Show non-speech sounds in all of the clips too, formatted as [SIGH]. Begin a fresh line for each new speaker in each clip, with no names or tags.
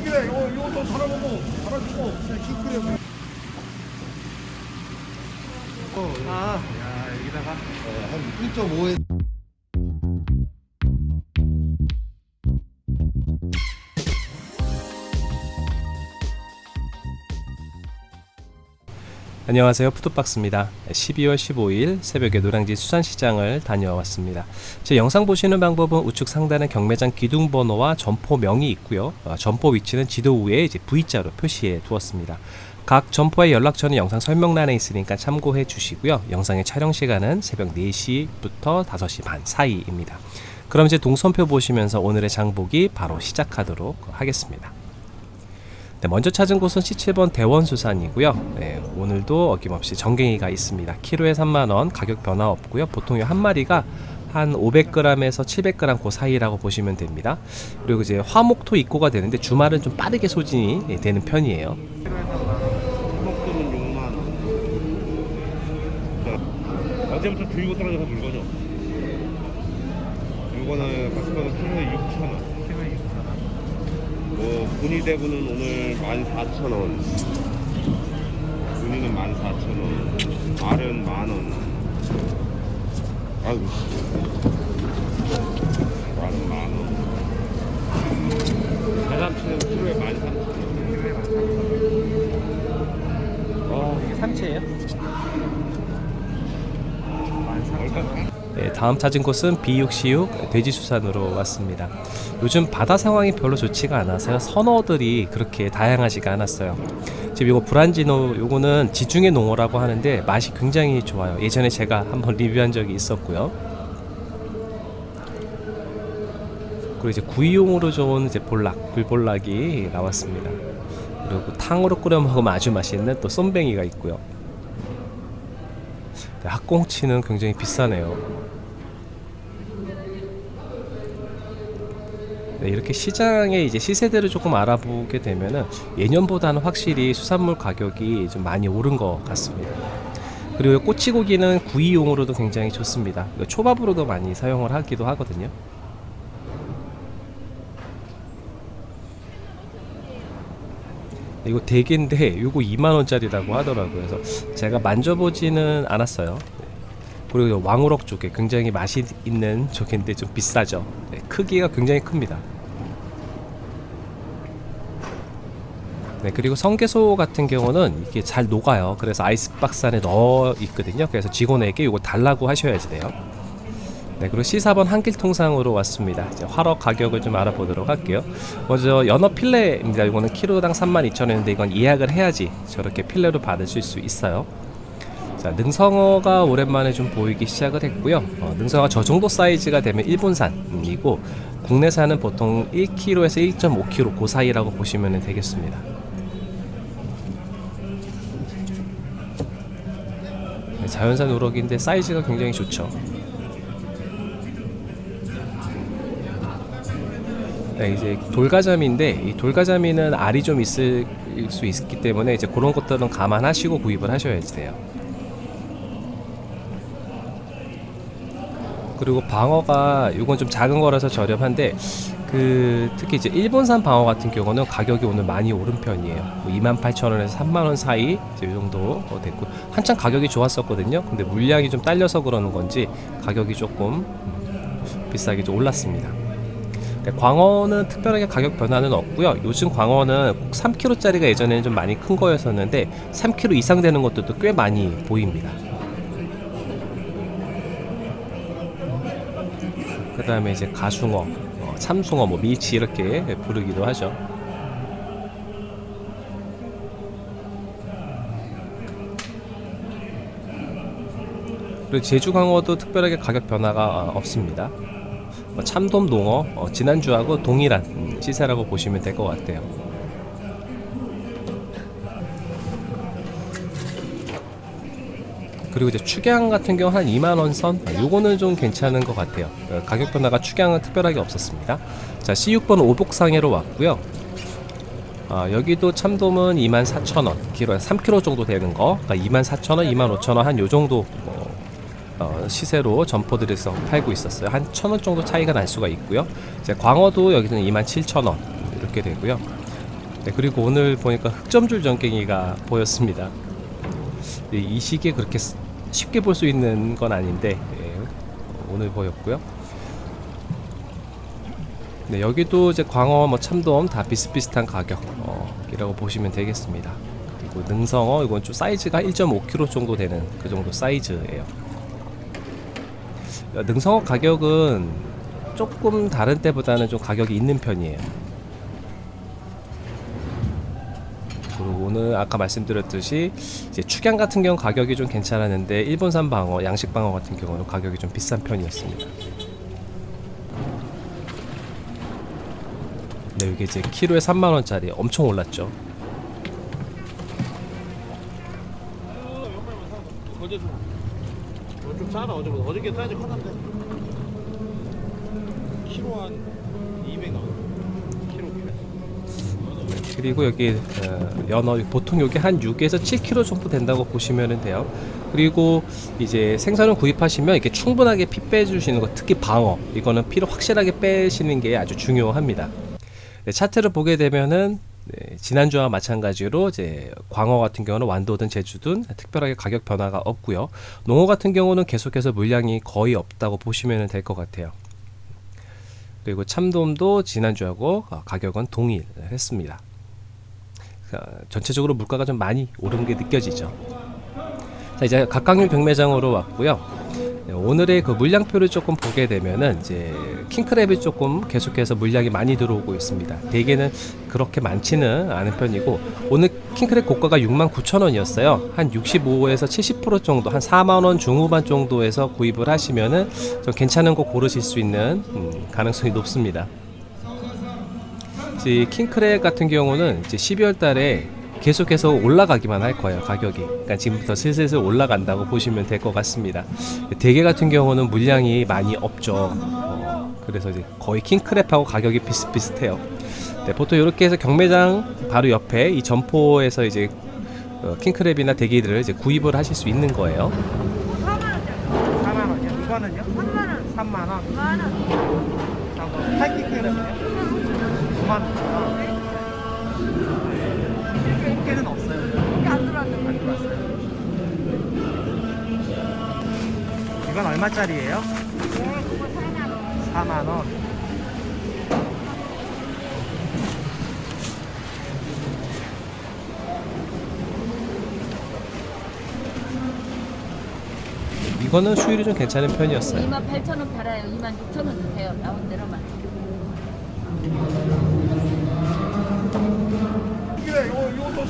킹크랩 이거 이것도 달아보고 달아주고. 킹크랩
아, 야, 여기다가
한 1.5에
안녕하세요. 푸드박스입니다. 12월 15일 새벽에 노량진 수산시장을 다녀왔습니다. 제 영상 보시는 방법은 우측 상단에 경매장 기둥번호와 점포명이 있고요. 어, 점포 위치는 지도 위에 이제 V자로 표시해 두었습니다. 각 점포의 연락처는 영상 설명란에 있으니까 참고해 주시고요. 영상의 촬영 시간은 새벽 4시부터 5시 반 사이입니다. 그럼 이제 동선표 보시면서 오늘의 장보기 바로 시작하도록 하겠습니다 네, 먼저 찾은 곳은 C7번 대원수산이고요. 네, 오늘도 어김없이 정갱이가 있습니다. 키로에 3만원, 가격 변화 없고요. 보통 한 마리가 한 500g에서 700g 그 사이라고 보시면 됩니다. 그리고 이제 화목토 입고가 되는데 주말은 좀 빠르게 소진이 예, 되는 편이에요.
목돈은 6만 원. 어제부터 들고 떨어져서 물건이 없어. 물건을 갔을 거는 키로에 6천 원. 키로에 6천 원. 뭐 분이 대구는 오늘 14,000원. 분이는 14,000원. 알은 만 원. 아유. 씨. 알은 만 원. 대삼치는 키로에 13,000원. 아,
이게 삼치예요?
얼마?
네, 다음 찾은 곳은 B6C6 돼지수산으로 왔습니다. 요즘 바다 상황이 별로 좋지가 않아서 선어들이 그렇게 다양하지가 않았어요. 지금 이거 브란지노 요거는 지중해 농어라고 하는데 맛이 굉장히 좋아요. 예전에 제가 한번 리뷰한 적이 있었고요. 그리고 이제 구이용으로 좋은 이제 볼락, 불볼락이 나왔습니다. 그리고 탕으로 끓여 먹으면 아주 맛있는 또 쏨뱅이가 있고요. 네, 학꽁치는 굉장히 비싸네요. 네, 이렇게 시장의 이제 시세대를 조금 알아보게 되면은 예년보다는 확실히 수산물 가격이 좀 많이 오른 것 같습니다. 그리고 꼬치고기는 구이용으로도 굉장히 좋습니다. 초밥으로도 많이 사용을 하기도 하거든요. 이거 대게인데 이거 2만 원짜리라고 하더라고요. 그래서 제가 만져보지는 않았어요. 네. 그리고 왕우럭 쪽에 굉장히 맛이 있는 쪽인데 좀 비싸죠. 네, 크기가 굉장히 큽니다. 네, 그리고 성게소 같은 경우는 이게 잘 녹아요. 그래서 아이스박스 안에 넣어 있거든요. 그래서 직원에게 이거 달라고 하셔야지 돼요. 네, 그리고 C4번 한길 통상으로 왔습니다. 이제 화로 가격을 좀 알아보도록 할게요. 먼저 연어 필레입니다. 이거는 키로당 32,000원인데 이건 예약을 해야지 저렇게 필레로 받으실 수 있어요. 자, 능성어가 오랜만에 좀 보이기 시작을 했고요. 어, 능성어 저 정도 사이즈가 되면 일본산이고 국내산은 보통 1kg에서 1.5kg 그 사이라고 보시면 되겠습니다. 네, 자연산 우럭인데 사이즈가 굉장히 좋죠. 네, 이제 돌가자미인데 이 돌가자미는 알이 좀 있을 수 있기 때문에 이제 그런 것들은 감안하시고 구입을 하셔야지 돼요. 그리고 방어가 이건 좀 작은 거라서 저렴한데 그 특히 이제 일본산 방어 같은 경우는 가격이 오늘 많이 오른 편이에요. 뭐 28,000원에서 3만 원 사이 이제 이 정도 됐고 한참 가격이 좋았었거든요. 근데 물량이 좀 딸려서 그러는 건지 가격이 조금 음, 비싸게 좀 올랐습니다. 네, 광어는 특별하게 가격 변화는 없고요. 요즘 광어는 꼭 3kg짜리가 예전에는 좀 많이 큰 거였었는데 3kg 이상 되는 것들도 꽤 많이 보입니다. 그 다음에 이제 가숭어, 어, 참숭어, 뭐 밀치 이렇게 부르기도 하죠. 그리고 제주 광어도 특별하게 가격 변화가 어, 없습니다. 뭐 참돔 농어 어, 지난주하고 동일한 음, 시세라고 보시면 될 것 같아요. 그리고 이제 축양 같은 경우 한 2만 원 선, 아, 요거는 좀 괜찮은 것 같아요. 어, 가격 변화가 축양은 특별하게 없었습니다. 자, C6번 오복상해로 왔고요. 아, 여기도 참돔은 24,000원, 키로 3kg 정도 되는 거, 그러니까 24,000원, 25,000원 한 요 정도 어, 어, 시세로 점포들에서 팔고 있었어요. 한천원 정도 차이가 날 수가 있고요. 이제 광어도 여기는 27,000원 이렇게 되고요. 네, 그리고 오늘 보니까 흑점줄 전갱이가 보였습니다. 네, 이 시기에 그렇게 스- 쉽게 볼 수 있는 건 아닌데 예, 오늘 보였고요. 네, 여기도 이제 광어, 뭐 참돔 다 비슷비슷한 가격이라고 보시면 되겠습니다. 그리고 능성어 이건 좀 사이즈가 1.5kg 정도 되는 그 정도 사이즈예요. 어, 능성어 가격은 조금 다른 때보다는 좀 가격이 있는 편이에요. 그리고 오늘 아까 말씀드렸듯이 이제 축양 같은 경우 가격이 좀 괜찮았는데 일본산 방어, 양식 방어 같은 경우는 가격이 좀 비싼 편이었습니다. 네, 이게 이제 키로에 3만 원짜리 엄청 올랐죠.
어제도 좀 싸나 어제보다 어저께 사이즈 커던데 키로 한 200 나와 키로
그리고 여기 어, 연어 보통 여기 한 6에서 7kg 정도 된다고 보시면 돼요. 그리고 이제 생선을 구입하시면 이렇게 충분하게 피 빼주시는 것, 특히 방어 이거는 피를 확실하게 빼시는 게 아주 중요합니다. 네, 차트를 보게 되면은 네, 지난주와 마찬가지로 이제 광어 같은 경우는 완도든 제주든 특별하게 가격 변화가 없고요. 농어 같은 경우는 계속해서 물량이 거의 없다고 보시면 될 것 같아요. 그리고 참돔도 지난주하고 어, 가격은 동일했습니다. 어, 전체적으로 물가가 좀 많이 오른 게 느껴지죠. 자 이제 각각류 경매장으로 왔고요. 네, 오늘의 그 물량표를 조금 보게 되면은 이제 킹크랩이 조금 계속해서 물량이 많이 들어오고 있습니다. 대개는 그렇게 많지는 않은 편이고 오늘 킹크랩 고가가 69,000원이었어요. 한 65에서 70% 정도, 한 4만 원 중후반 정도에서 구입을 하시면은 좀 괜찮은 거 고르실 수 있는 음, 가능성이 높습니다. 이 킹크랩 같은 경우는 이제 12월 달에 계속해서 올라가기만 할 거예요 가격이 그러니까 지금부터 슬슬 올라간다고 보시면 될 것 같습니다 대게 같은 경우는 물량이 많이 없죠 어, 그래서 이제 거의 킹크랩하고 가격이 비슷비슷해요 네, 보통 이렇게 해서 경매장 바로 옆에 이 점포에서 이제 어, 킹크랩이나 대게들을 이제 구입을 하실 수 있는 거예요
4만 원이요? 이거는요?
3만 원,
3만 원.
만 원.
하이킹크랩은요? 9만 원. 꽃게는 없어요.
안 들어왔는
안 들어왔어요. 이건 얼마짜리예요?
네, 그거 4만 원.
4만 원.
이거는 수율이 좀 괜찮은 편이었어요
2만 8천 원 팔아요. 2만 6천 원 주세요. 나온 대로만.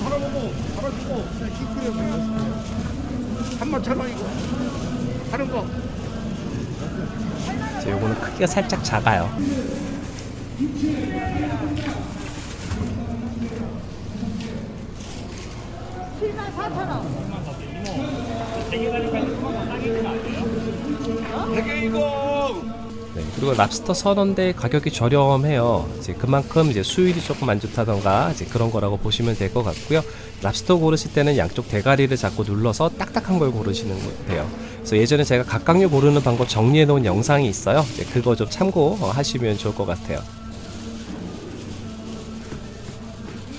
이거 이것도 사람하고 팔아주고 킹크랩 3만 천 원이고 하는 거.
이제 요거는 크기가 살짝 작아요
7만 4천 원.
되게 이거
네, 그리고 랍스터 선원대 가격이 저렴해요. 이제 그만큼 이제 수율이 조금 안 좋다던가 이제 그런 거라고 보시면 될 것 같고요. 랍스터 고르실 때는 양쪽 대가리를 잡고 눌러서 딱딱한 걸 고르시는 거 돼요. 그래서 예전에 제가 각각류 고르는 방법 정리해 놓은 영상이 있어요. 이제 그거 좀 참고하시면 좋을 것 같아요.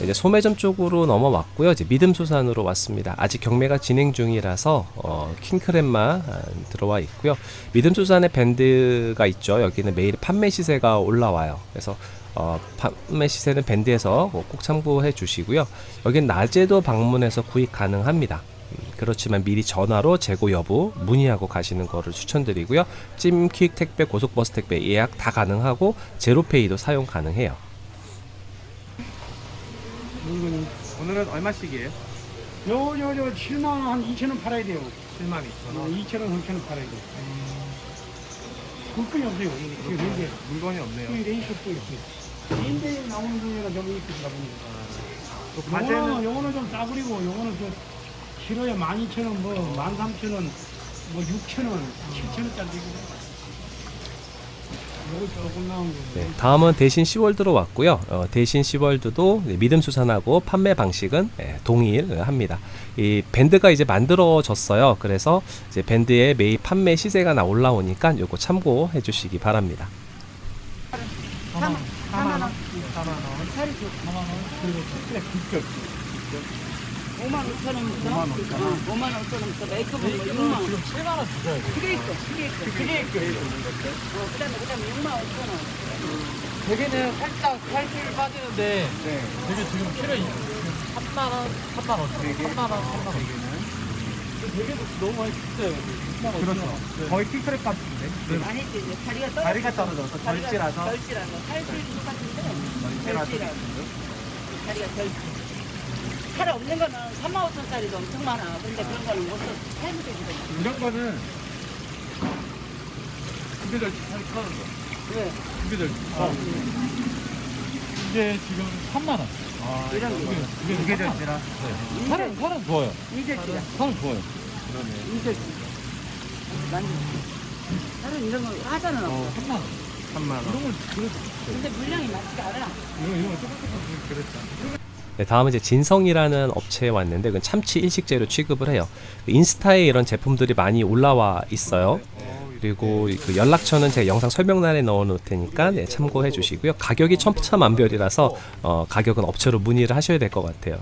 이제 소매점 쪽으로 넘어왔고요. 이제 믿음수산으로 왔습니다. 아직 경매가 진행 중이라서 어, 킹크랩만 아, 들어와 있고요. 믿음수산의 밴드가 있죠. 여기는 매일 판매 시세가 올라와요. 그래서 어, 판매 시세는 밴드에서 뭐꼭 참고해 주시고요. 여긴 낮에도 방문해서 구입 가능합니다. 음, 그렇지만 미리 전화로 재고 여부 문의하고 가시는 거를 추천드리고요. 찜퀵 택배, 고속버스 택배 예약 다 가능하고 제로페이도 사용 가능해요.
오늘은 얼마씩이에요?
요, 요, 요, 7만 원, 한 2천 원 팔아야 돼요.
7만 2천
어,
원.
2천 원, 3천 원 팔아야 돼요. 물건이 없어요. 지금 이게,
물건이 없네요.
이게 레이쇼도 있어요. 인데 나오는 중에가 좀 이쁘다 보니까.
또 요거는,
요거는 좀 싸구리고, 요거는 그, 키로에 12,000원, 뭐, 13,000원, 뭐, 6,000원, 7,000원짜리 되고. 요거 조금 나온 거.
네, 다음은 대신 시월드로 왔고요. 어, 대신 시월드도 네, 믿음 수산하고 판매 방식은 예, 동일합니다. 이 밴드가 이제 만들어졌어요. 그래서 이제 밴드의 매일 판매 시세가 나 올라오니까 요거 참고해 주시기 바랍니다.
어,
4만 4만 원.
4만 원.
살이 좋
4만 원. 그리고 그래.
5만 5천 원부터
5만 5천 원.
5만 5천 원부터 메이크업은 뭐 6만 원.
지금 7만 원 주셔야 돼요.
있고 그게 있고 어, 그다음에 그다음에 6만 5천 원.
대게는 살짝 살줄 빠지는데 되게 지금 키로 3만 원, 3만 원, 3만 원, 3만 원. 되게도 너무 많이 비싸요. 3만 원. 그렇죠. 거의 킹크랩 같은데.
아니지 이제 다리가 떨어.
다리가 떨어져서 덜질라서.
덜질라서 살질도 똑같은데 덜질라서 다리가 덜. 살 없는 거는 3만 5천 짜리도 엄청 많아. 근데 그런 거는 못 써. 살면 되거든.
이런 거는 두개 덜 살이 커는 거.
왜?
두개 덜. 아. 이게 지금 3만 원. 아,
이런 거.
이게 두개. 네. 살은 살은 좋아요.
이절지야.
살은 좋아요.
이절지. 완전. 살은 이런 거 하자는 없어.
3만 원. 3만 원. 이런 걸 그래도
근데 물량이 많지가 않아.
이거 이거 조금 조금 그랬다.
네, 다음은 이제 진성이라는 업체에 왔는데 그건 참치 일식재료 취급을 해요. 인스타에 이런 제품들이 많이 올라와 있어요. 그리고 그 연락처는 제가 영상 설명란에 넣어 놓을 테니까 네, 참고해 주시고요. 가격이 천차만별이라서 어, 가격은 업체로 문의를 하셔야 될 것 같아요.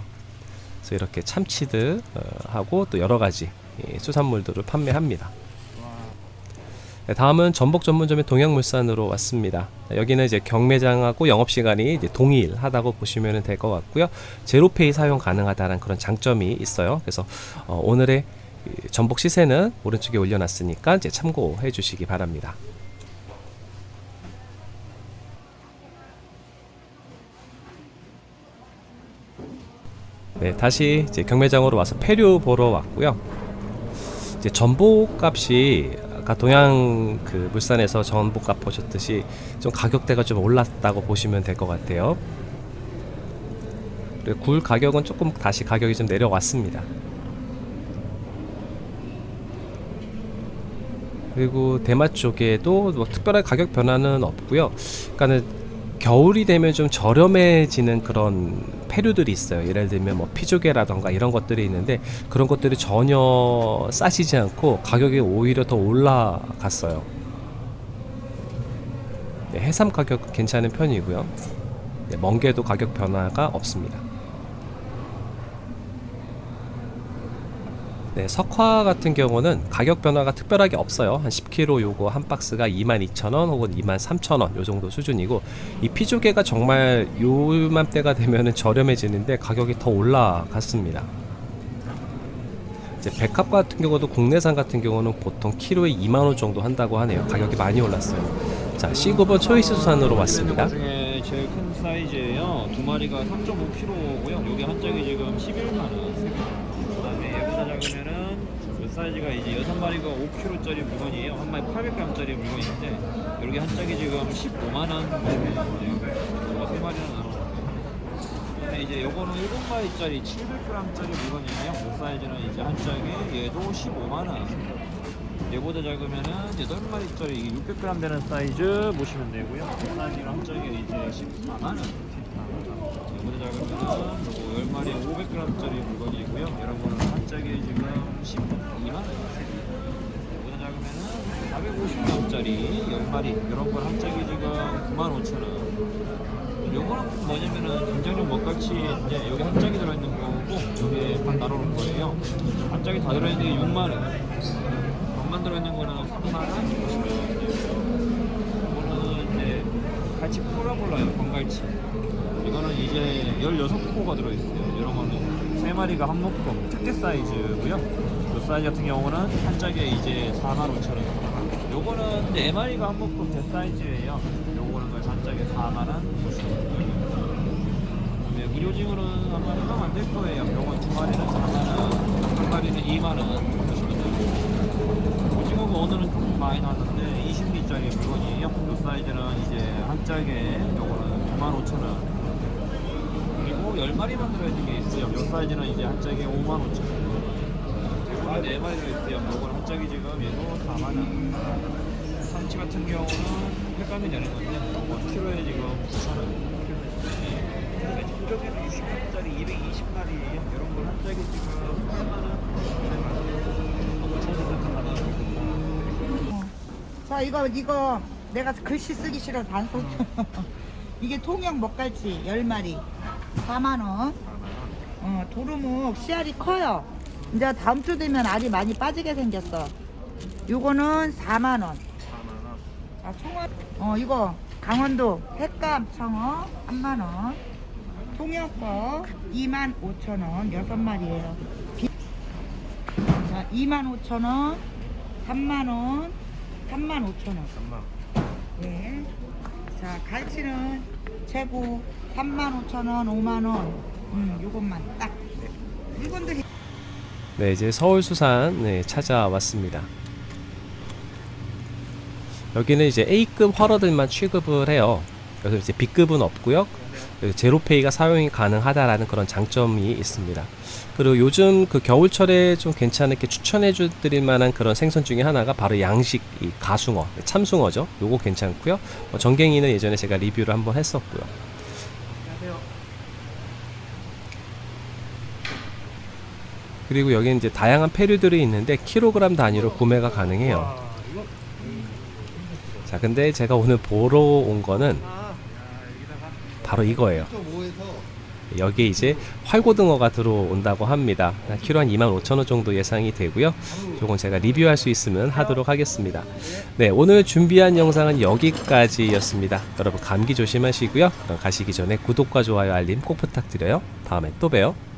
그래서 이렇게 참치들 어, 하고 또 여러 가지 예, 수산물들을 판매합니다. 네, 다음은 전복 전문점의 동양물산으로 왔습니다. 여기는 이제 경매장하고 영업 시간이 이제 동일하다고 보시면 될 것 같고요. 제로페이 사용 가능하다는 그런 장점이 있어요. 그래서 어, 오늘의 이 전복 시세는 오른쪽에 올려놨으니까 이제 참고해 주시기 바랍니다. 네, 다시 이제 경매장으로 와서 폐류 보러 왔고요. 이제 전복 값이 아까 동양 그 물산에서 전복 값 보셨듯이 좀 가격대가 좀 올랐다고 보시면 될 것 같아요. 굴 가격은 조금 다시 가격이 좀 내려왔습니다. 그리고 대마 쪽에도 뭐 특별한 가격 변화는 없고요. 그러니까는 겨울이 되면 좀 저렴해지는 그런 폐류들이 있어요. 예를 들면 뭐 피조개라던가 이런 것들이 있는데 그런 것들이 전혀 싸지지 않고 가격이 오히려 더 올라갔어요. 네, 해삼 가격 괜찮은 편이고요. 네, 멍게도 가격 변화가 없습니다. 네, 석화 같은 경우는 가격 변화가 특별하게 없어요. 한 10kg 요거 한 박스가 22,000원 혹은 23,000원 요 정도 수준이고 이 피조개가 정말 요맘때가 되면은 저렴해지는데 가격이 더 올라갔습니다. 이제 백합 같은 경우도 국내산 같은 경우는 보통 키로에 2만 원 정도 한다고 하네요. 가격이 많이 올랐어요. 자, C9번 초이스 수산으로 왔습니다.
중에 제일 큰 사이즈예요. 두 마리가 3.5kg고요. 여기 한 짝이 지금 11만 원. 그다음에 얘보다 작으면은 그 사이즈가 이제 여섯 마리가 5kg짜리 물건이에요. 한 마리 800g짜리 물건인데 여기 한 짝이 지금 15만 원 보시면 돼요. 이거 세 마리는 나눠. 그다음에 이제 요거는 7마리짜리 700g짜리 물건이에요. 그 사이즈는 이제 한 짝에 얘도 15만 원. 얘보다 작으면은 8마리짜리 이게 600g 되는 사이즈 보시면 되고요. 그 사이즈가 한 짝에 이제 14만 원. 얘보다 작으면은 요거 10 마리에 500g짜리 물건이고요. 이런 거는 한 짝에 지금 12만원. 얘보다 작으면은 450g짜리 10마리. 이런 건 한 짝이 지금 95,000원. 요거는 뭐냐면은 굉장히 먹갈치인데 여기 한 짝이 들어있는 거고 여기에 반 나눠놓은 거예요. 한 짝이 다 들어있는 게 6만원. 만 들어있는 거는 3만 원 보시면 이거는 이제 갈치 폴라볼라요 건갈치. 이거는 이제 16포가 들어있어요. 이런 거는 3마리가 한 묶음 특대 사이즈고요. 이 사이즈 같은 경우는 한 짝에 이제 4만 5천 원 요거는 4마리가 한 묶음 대 사이즈예요. 요거는 한 짝에 4만 원 보시면 돼요 네, 무료징어는 아마 해당 안될 거예요. 요건 두 마리는 4만 원, 한 마리는 2만 원 보시면 돼요 오징어가 오늘은 조금 많이 나왔는데 20리짜리 물건이에요. 이 사이즈는 이제 한 짝에 요거는 95,000원. 그리고 10마리만 들어있는 게 있어요. 이 사이즈는 이제 한 짝에 55,000원. 그리고 4마리 들어있어요. 요거는 한 짝이 지금 얘도 4만원. 삼치 같은 경우는 횟감이 되는 건데 요거 키로에 지금 9,000원. 그다음에 조개는 60마리짜리 220마리예요. 이런 걸 한 짝에 지금 8만원.
자 이거 이거 내가 글씨 쓰기 싫어서 안 써. [LAUGHS] 이게 통영 먹갈치 10마리. 4만원. 어, 도루묵 씨알이 커요. 이제 다음 주 되면 알이 많이 빠지게 생겼어. 요거는 4만원. 자 총알 어 이거 강원도 횟감 청어 3만원. 통영 거 2만 5천원. 6마리에요. 자 2만 5천원 3만원 3만 5천원 네. 자, 갈치는 최고 35,000원, 5만원. 음, 요것만 딱. 이건도
네, 이제 서울 수산 네, 찾아왔습니다. 여기는 이제 A급 활어들만 취급을 해요. 그래서 이제 B급은 없고요. 제로페이가 사용이 가능하다라는 그런 장점이 있습니다. 그리고 요즘 그 겨울철에 좀 괜찮게 추천해 드릴 만한 그런 생선 중에 하나가 바로 양식 이 가숭어, 참숭어죠. 요거 괜찮고요. 어, 전갱이는 예전에 제가 리뷰를 한번 했었고요. 그리고 여기 이제 다양한 페류들이 있는데 킬로그램 단위로 구매가 가능해요. 자, 근데 제가 오늘 보러 온 거는 바로 이거예요. 여기에 이제 활고등어가 들어온다고 합니다. 키로 한 25,000원 정도 예상이 되고요. 조금 제가 리뷰할 수 있으면 하도록 하겠습니다. 네, 오늘 준비한 영상은 여기까지였습니다. 여러분 감기 조심하시고요. 가시기 전에 구독과 좋아요, 알림 꼭 부탁드려요. 다음에 또 봬요.